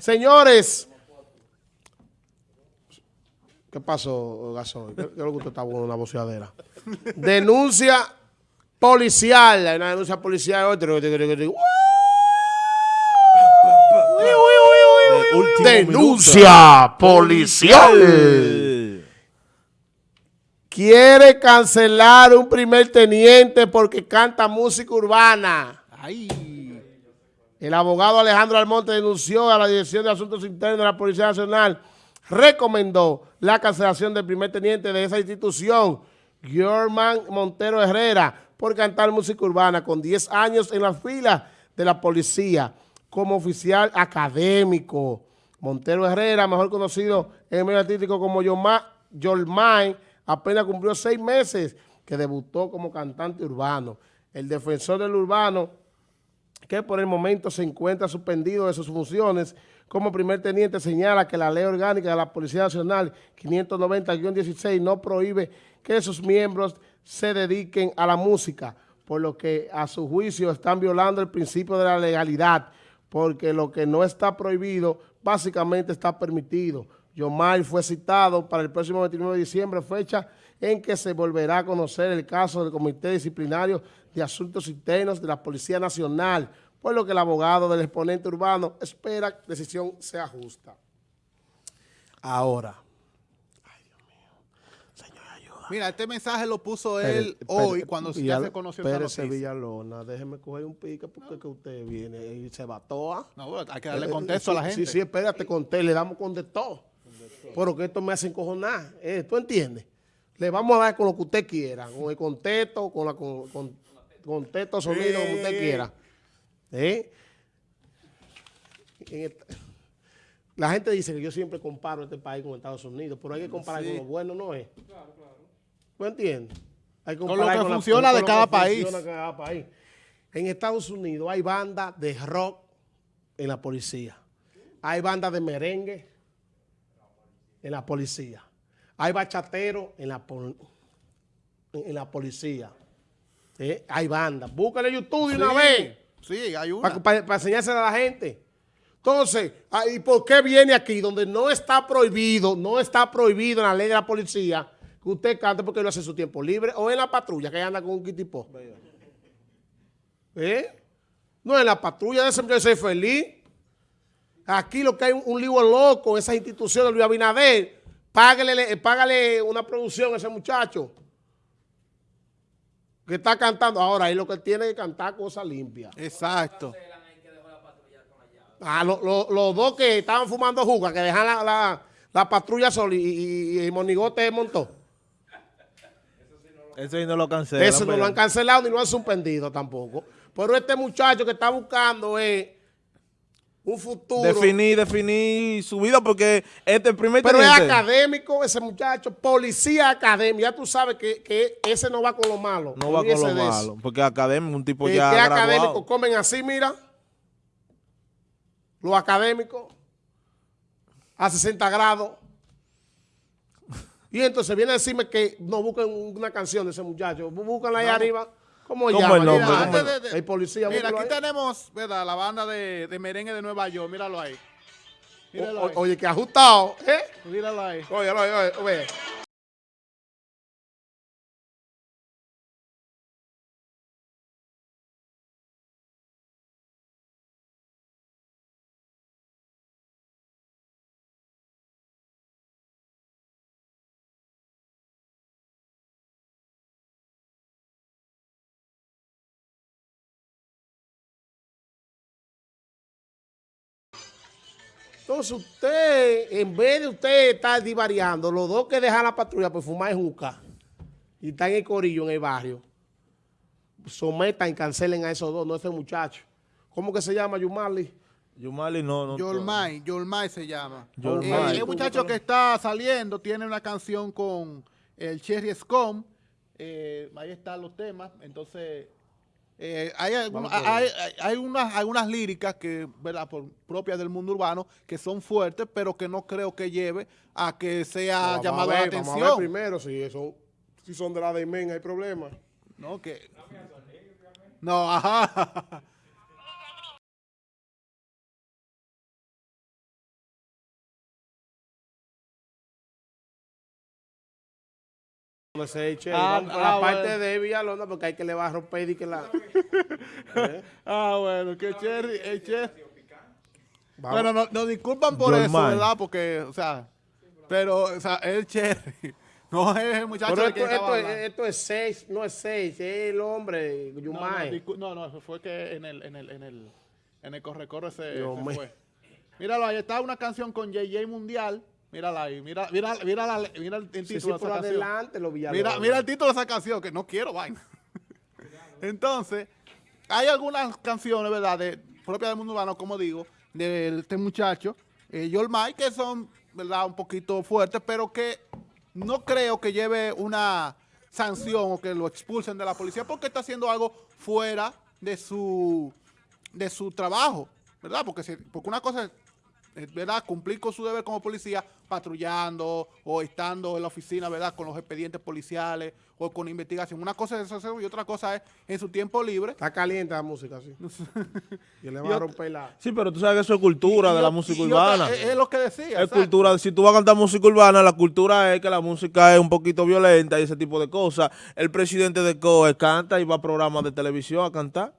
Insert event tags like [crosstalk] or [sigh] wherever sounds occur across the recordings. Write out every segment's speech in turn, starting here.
Señores, ¿qué pasó, Gasol? ¿Qué, qué es lo que usted está bueno una voceadera? Denuncia policial, hay una denuncia policial, otro. Denuncia policial. Quiere cancelar un primer teniente porque canta música urbana. Ay. El abogado Alejandro Almonte denunció a la Dirección de Asuntos Internos de la Policía Nacional, recomendó la cancelación del primer teniente de esa institución, Giorman Montero Herrera, por cantar música urbana con 10 años en la fila de la policía como oficial académico. Montero Herrera, mejor conocido en el medio artístico como Yolmay, apenas cumplió seis meses que debutó como cantante urbano. El defensor del urbano, que por el momento se encuentra suspendido de sus funciones como primer teniente, señala que la ley orgánica de la Policía Nacional 590-16 no prohíbe que sus miembros se dediquen a la música, por lo que a su juicio están violando el principio de la legalidad, porque lo que no está prohibido básicamente está permitido. Yomar fue citado para el próximo 29 de diciembre, fecha en que se volverá a conocer el caso del Comité Disciplinario de Asuntos Internos de la Policía Nacional, por lo que el abogado del exponente urbano espera que la decisión sea justa. Ahora, Mira, este mensaje lo puso él hoy cuando ya se conoció esta Pérez noticia. Villalona, déjeme coger un pique porque es que usted viene y se batoa. No, bueno, hay que darle contexto a la gente. Sí, sí, espérate, conté, le damos con de todo. Pero que esto me hace encojonar. Eh, ¿Tú entiendes? Le vamos a dar con lo que usted quiera, con el contexto, con la con, con, contexto, sonido, como usted quiera. ¿Eh? En esta- la gente dice que yo siempre comparo este país con Estados Unidos, pero hay que comparar con lo bueno, ¿no es? ¿Tú entiendes? Hay que Con lo comparar que la- funciona de lo cada que país. funciona de cada país. En Estados Unidos hay bandas de rock en la policía. Hay bandas de merengue en la policía. Hay bachateros en la, pol- en la policía. ¿Eh? Hay bandas. Búscale YouTube de una vez Sí, hay una. para enseñársela a la gente. Entonces, ah, ¿y por qué viene aquí donde no está prohibido, no está prohibido en la ley de la policía que usted cante porque lo hace en su tiempo libre o en la patrulla que anda con un kitipo? ¿Eh? No, en la patrulla de ese muchacho ser feliz. Aquí lo que hay un, un lío loco, esas instituciones de Luis Abinader, págale, págale una producción a ese muchacho que está cantando. Ahora, ahí lo que tiene que cantar cosas limpias. Exacto. Ah, lo- lo- los dos que estaban fumando jugas, que dejan la, la- la patrulla sola y, y, y Monigote montó. Eso sí no lo cancelan. Eso no lo han cancelado ni lo han suspendido tampoco. Pero este muchacho que está buscando es un futuro. Definir, definir su vida porque este el primer pero es académico ese muchacho, policía académico. Ya tú sabes que, que ese no va con lo malo. no va con lo malo. Porque académico, un tipo Eh, ya que graduado. académicos comen así, mira. Los académicos. A 60 grados. Y entonces viene a decirme que no busquen una canción de ese muchacho. Búscanla ahí arriba. ¿Cómo ¿Cómo llama? el nombre? Mira, ¿Cómo el- de- de- El policía. Mira, aquí ahí. tenemos, ¿verdad? La banda de, de merengue de Nueva York. Míralo ahí. Míralo O- ahí. oye, que ajustado. ¿eh? Míralo ahí. Oye, oye, oye, oye. Entonces usted, en vez de usted estar divariando, los dos que dejan la patrulla por fumar en juca y están en el corillo, en el barrio, sometan y cancelen a esos dos, no a ese muchacho. ¿Cómo que se llama Yumali? Yumali no, no. Yolmay, Yolmay se llama. Yolmay. Eh, el muchacho que está saliendo tiene una canción con el Cherry Scum. Eh, ahí están los temas. Entonces, eh, hay, por hay, hay- hay unas, algunas líricas que, ¿verdad? Por, propias del mundo urbano que son fuertes, pero que no creo que lleve a que sea Vamos a llamado ver, la Vamos a ver atención. primero si, eso, si son de la de Men hay problema. No, que... No, ajá. [laughs] sé, che, Ah, vamos por ah, la parte bueno. de Villalona porque hay que le va a romper y que la... ¿Eh? [laughs] Ah, bueno, que Cherry, el Cherry. Vamos. Bueno, no- nos disculpan por eso. ¿verdad? Porque, o sea, pero, o sea, el Cherry. [laughs] No es el muchacho Pero de esto, esto, esto es seis, no es seis, es el hombre, No, no, no, no, fue que en el, en el, en el, en el corre-corre se, se fue. Míralo, ahí está una canción con JJ Mundial. Mírala ahí, mira, mira, mira, la- mira el, Sí, título sí, de esa canción. adelante. Mira, mira el título de esa canción, que no quiero vaina. [laughs] Entonces, hay algunas canciones, ¿verdad?, de, propias del mundo urbano, como digo, de este muchacho, eh, que son, ¿verdad?, un poquito fuertes, pero que no creo que lleve una sanción o que lo expulsen de la policía porque está haciendo algo fuera de su, de su trabajo, ¿verdad? Porque, si- porque una cosa es, ¿verdad? Cumplir con su deber como policía, patrullando o estando en la oficina, ¿verdad? Con los expedientes policiales o con investigación. Una cosa es eso y otra cosa es en su tiempo libre. Está caliente la música, sí. y le [laughs] va a romper la... Sí, pero tú sabes que eso es cultura Y- de y la música y otra- urbana. es, es lo que decía. Es exacto. cultura, si tú vas a cantar música urbana, la cultura es que la música es un poquito violenta y ese tipo de cosas. El presidente de COE canta y va a programas de televisión a cantar.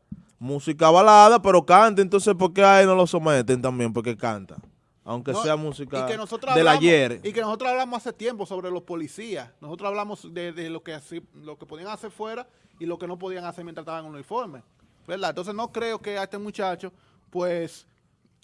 Música balada, pero canta. Entonces, ¿por qué a él no lo someten también? Porque canta. Aunque No, sea música del hablamos- ayer. Y que nosotros hablamos hace tiempo sobre los policías. Nosotros hablamos de, de lo que lo que podían hacer fuera y lo que no podían hacer mientras estaban en uniforme. ¿Verdad? Entonces no creo que a este muchacho, pues,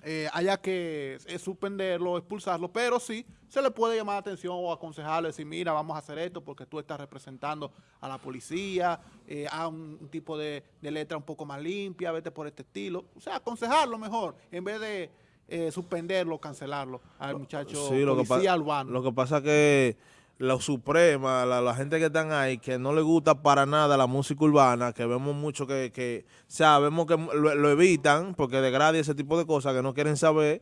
eh, haya que eh, suspenderlo, expulsarlo, pero sí se le puede llamar la atención o aconsejarle, decir, mira, vamos a hacer esto porque tú estás representando a la policía, eh, a un, un tipo de, de letra un poco más limpia, vete por este estilo. O sea, aconsejarlo mejor, en vez de eh, suspenderlo, cancelarlo al muchacho Sí, lo que, policía pa- urbano. lo que pasa que la suprema, la, la gente que están ahí, que no le gusta para nada la música urbana, que vemos mucho que, que o sea, vemos que lo, lo evitan porque degrada ese tipo de cosas que no quieren saber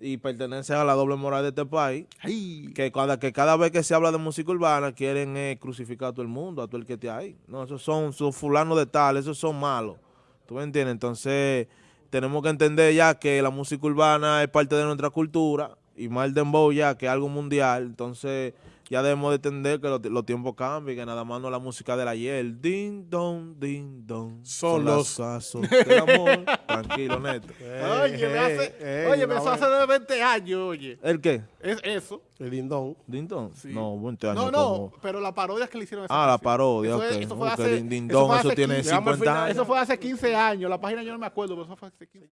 y pertenecen a la doble moral de este país. Ay, Que cada, que cada vez que se habla de música urbana quieren eh, crucificar a todo el mundo, a todo el que esté ahí. No, esos son, son fulanos de tal, esos son malos. ¿Tú me entiendes? Entonces, tenemos que entender ya que la música urbana es parte de nuestra cultura y más el dembow ya que es algo mundial. Entonces, ya debemos de entender que los, los tiempos cambian, que nada más no la música del ayer. Ding dong, ding dong. Son los- casos [laughs] del amor. Tranquilo, neto. [laughs] oye, me hace, oye, me eso hace de 20 años, oye. ¿El qué? Es eso. El lindón. ¿Ding dong? Sí. No, 20 años No, no, como- pero la parodia que le hicieron esa Ah, la canción. parodia, Eso, es- ok. eso fue hace, eso tiene 15 Llegamos al 50 final. años. Eso fue hace 15 años. La página yo no me acuerdo, pero eso fue hace 15